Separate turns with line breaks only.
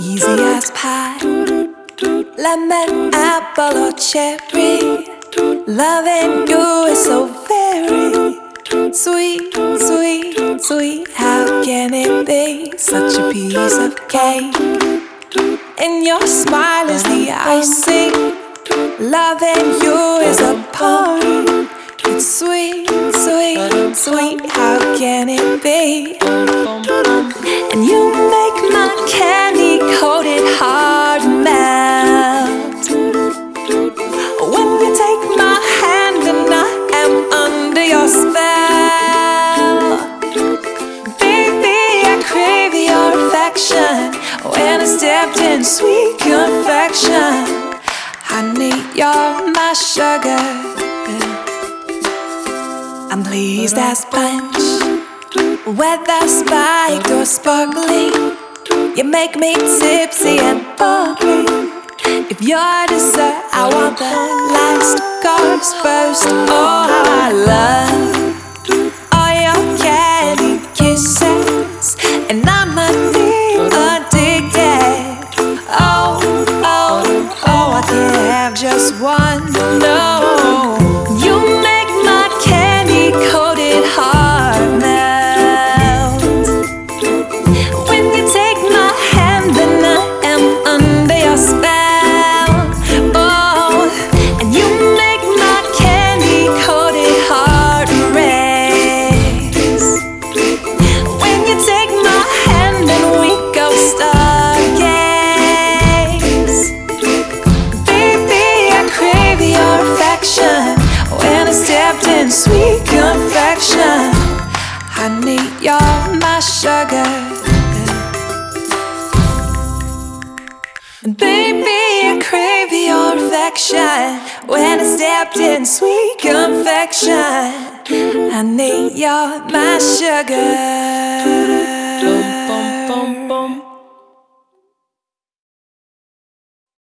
Easy as pie. Lemon, apple or cherry. Loving you is so very Sweet, sweet, sweet. How can it be such a piece of cake? And your smile is the icing. Loving you is a party. It's sweet, sweet, sweet. How can it be? And you make my candy coated heart melt. When you take my hand and I am under your spell. Baby, I crave your affection. When I stepped in sweet confection, honey, you're my sugar. I'm pleased as punch, whether spiked or sparkling. You make me tipsy and bubbly. If you're dessert, I want the last course first. Oh, how I love all your candy kisses, and I'm addicted. Just one. No, in sweet confection, honey, you're my sugar. Baby, I crave your affection when I stepped in sweet confection. Honey, you're my sugar.